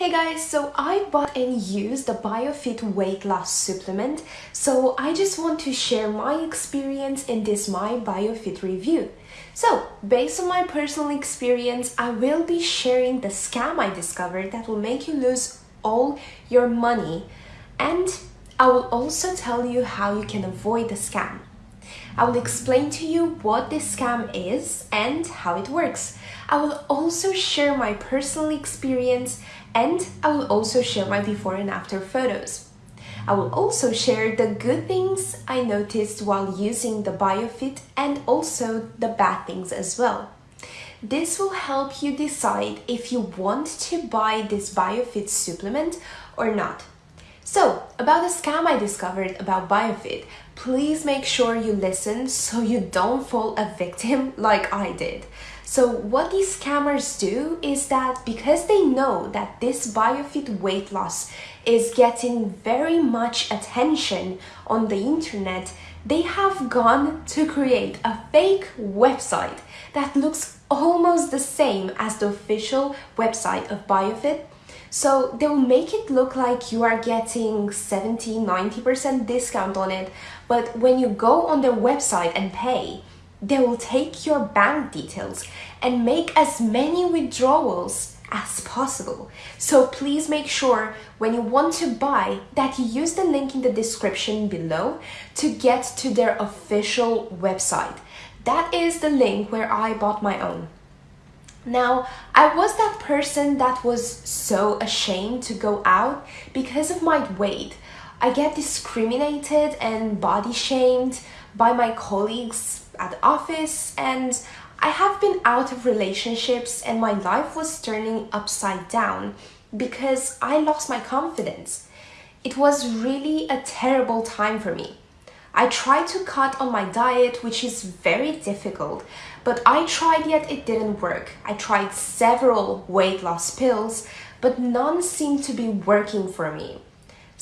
Hey guys, so I bought and used the BioFit weight loss supplement, so I just want to share my experience in this My BioFit review. So, based on my personal experience, I will be sharing the scam I discovered that will make you lose all your money and I will also tell you how you can avoid the scam. I will explain to you what this scam is and how it works. I will also share my personal experience and I will also share my before and after photos. I will also share the good things I noticed while using the BioFit and also the bad things as well. This will help you decide if you want to buy this BioFit supplement or not. So, about the scam I discovered about BioFit, please make sure you listen so you don't fall a victim like I did. So what these scammers do is that because they know that this BioFit weight loss is getting very much attention on the internet, they have gone to create a fake website that looks almost the same as the official website of BioFit so they'll make it look like you are getting 70, 90% discount on it. But when you go on their website and pay, they will take your bank details and make as many withdrawals as possible. So please make sure when you want to buy that you use the link in the description below to get to their official website. That is the link where I bought my own. Now, I was that person that was so ashamed to go out because of my weight. I get discriminated and body shamed by my colleagues at the office and I have been out of relationships and my life was turning upside down because I lost my confidence. It was really a terrible time for me. I tried to cut on my diet, which is very difficult, but I tried yet it didn't work. I tried several weight loss pills, but none seemed to be working for me.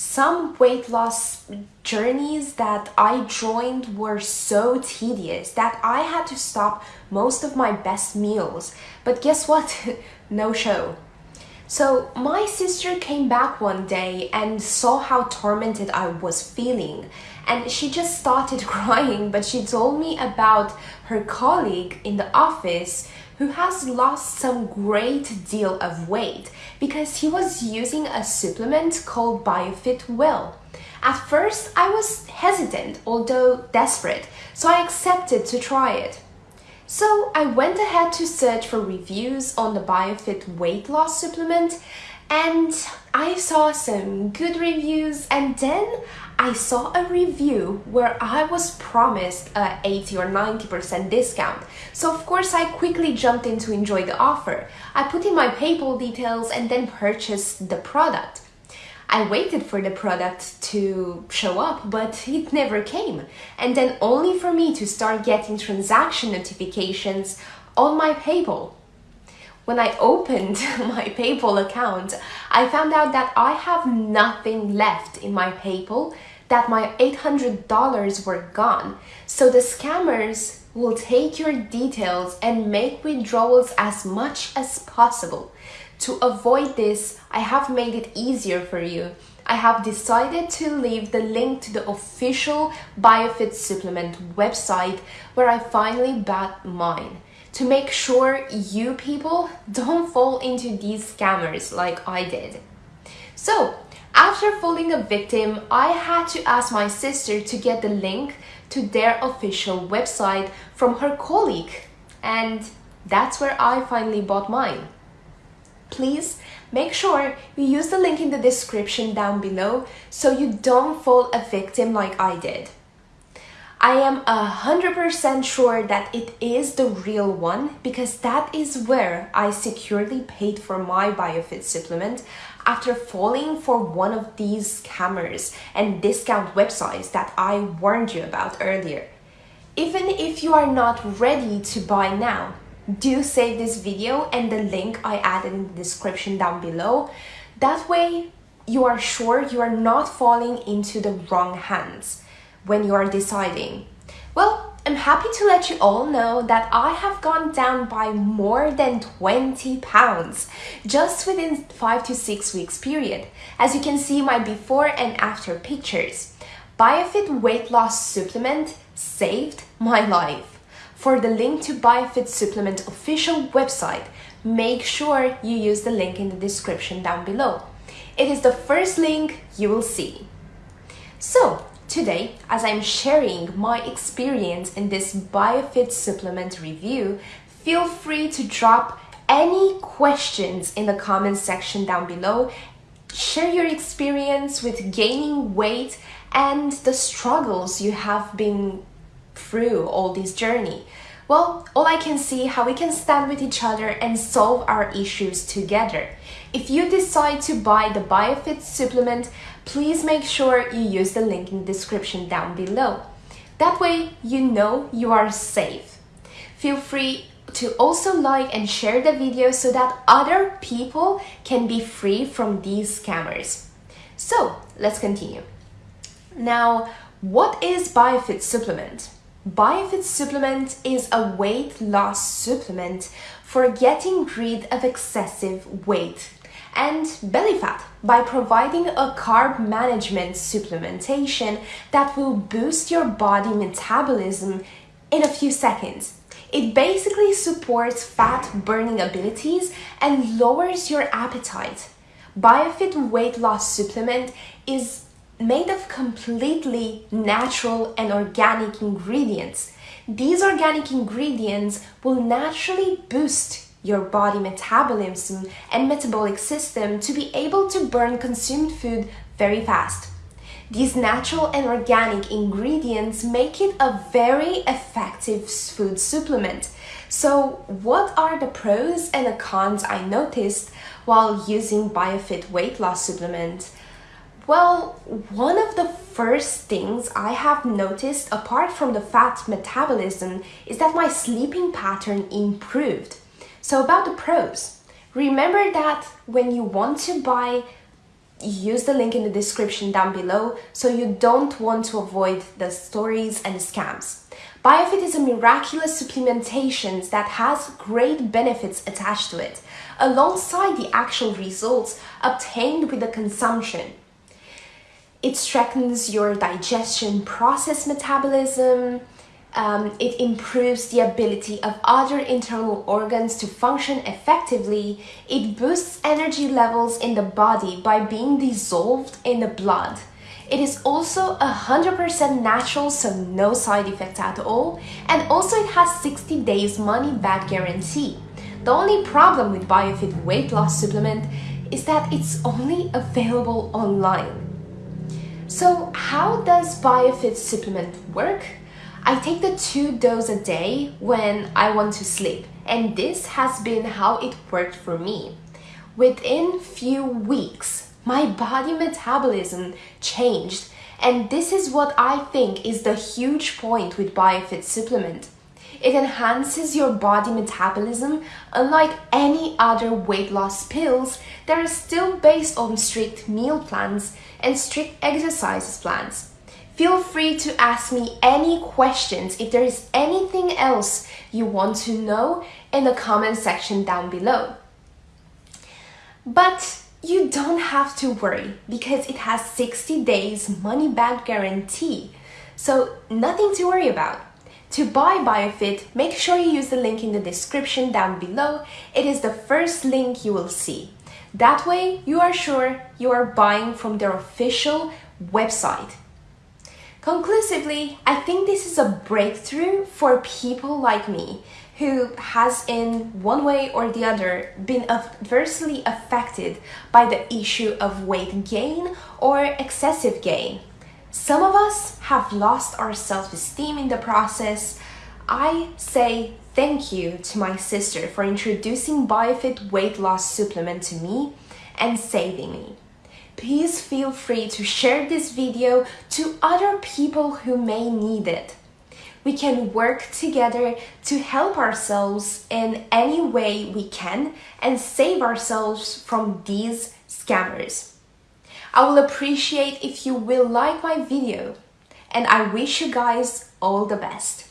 Some weight loss journeys that I joined were so tedious that I had to stop most of my best meals. But guess what? no show. So my sister came back one day and saw how tormented I was feeling and she just started crying but she told me about her colleague in the office who has lost some great deal of weight because he was using a supplement called BioFit Well. At first I was hesitant although desperate so I accepted to try it. So I went ahead to search for reviews on the BioFit weight loss supplement and I saw some good reviews and then I saw a review where I was promised a 80 or 90% discount. So of course I quickly jumped in to enjoy the offer. I put in my PayPal details and then purchased the product. I waited for the product to show up, but it never came. And then only for me to start getting transaction notifications on my PayPal. When I opened my PayPal account, I found out that I have nothing left in my PayPal, that my $800 were gone. So the scammers will take your details and make withdrawals as much as possible. To avoid this, I have made it easier for you. I have decided to leave the link to the official BioFit supplement website where I finally bought mine to make sure you people don't fall into these scammers like I did. So, after falling a victim, I had to ask my sister to get the link to their official website from her colleague and that's where I finally bought mine. Please make sure you use the link in the description down below so you don't fall a victim like I did. I am a hundred percent sure that it is the real one because that is where I securely paid for my BioFit supplement after falling for one of these scammers and discount websites that I warned you about earlier. Even if you are not ready to buy now, do save this video and the link I added in the description down below. That way you are sure you are not falling into the wrong hands when you are deciding. Well, I'm happy to let you all know that I have gone down by more than 20 pounds just within 5 to 6 weeks period. As you can see my before and after pictures. BioFit weight loss supplement saved my life. For the link to BioFit supplement official website, make sure you use the link in the description down below. It is the first link you will see. So, today, as I'm sharing my experience in this BioFit supplement review, feel free to drop any questions in the comment section down below. Share your experience with gaining weight and the struggles you have been through all this journey. Well, all I can see how we can stand with each other and solve our issues together. If you decide to buy the BioFit supplement, please make sure you use the link in the description down below. That way you know you are safe. Feel free to also like and share the video so that other people can be free from these scammers. So let's continue. Now, what is BioFit supplement? BioFit supplement is a weight loss supplement for getting rid of excessive weight and belly fat by providing a carb management supplementation that will boost your body metabolism in a few seconds. It basically supports fat burning abilities and lowers your appetite. BioFit weight loss supplement is made of completely natural and organic ingredients. These organic ingredients will naturally boost your body metabolism and metabolic system to be able to burn consumed food very fast. These natural and organic ingredients make it a very effective food supplement. So what are the pros and the cons I noticed while using BioFit weight loss supplement? Well, one of the first things I have noticed apart from the fat metabolism is that my sleeping pattern improved. So about the pros, remember that when you want to buy, use the link in the description down below so you don't want to avoid the stories and scams. BioFit is a miraculous supplementation that has great benefits attached to it, alongside the actual results obtained with the consumption. It strengthens your digestion process metabolism. Um, it improves the ability of other internal organs to function effectively. It boosts energy levels in the body by being dissolved in the blood. It is also 100% natural, so no side effects at all. And also it has 60 days money back guarantee. The only problem with BioFit weight loss supplement is that it's only available online. So how does BioFit supplement work? I take the two dose a day when I want to sleep and this has been how it worked for me. Within few weeks, my body metabolism changed and this is what I think is the huge point with BioFit supplement. It enhances your body metabolism unlike any other weight loss pills that are still based on strict meal plans and strict exercises plans. Feel free to ask me any questions if there is anything else you want to know in the comment section down below. But you don't have to worry because it has 60 days money back guarantee. So nothing to worry about. To buy BioFit, make sure you use the link in the description down below. It is the first link you will see. That way, you are sure you are buying from their official website. Conclusively, I think this is a breakthrough for people like me who has in one way or the other been adversely affected by the issue of weight gain or excessive gain. Some of us have lost our self-esteem in the process. I say thank you to my sister for introducing BioFit weight loss supplement to me and saving me. Please feel free to share this video to other people who may need it. We can work together to help ourselves in any way we can and save ourselves from these scammers. I will appreciate if you will like my video and I wish you guys all the best.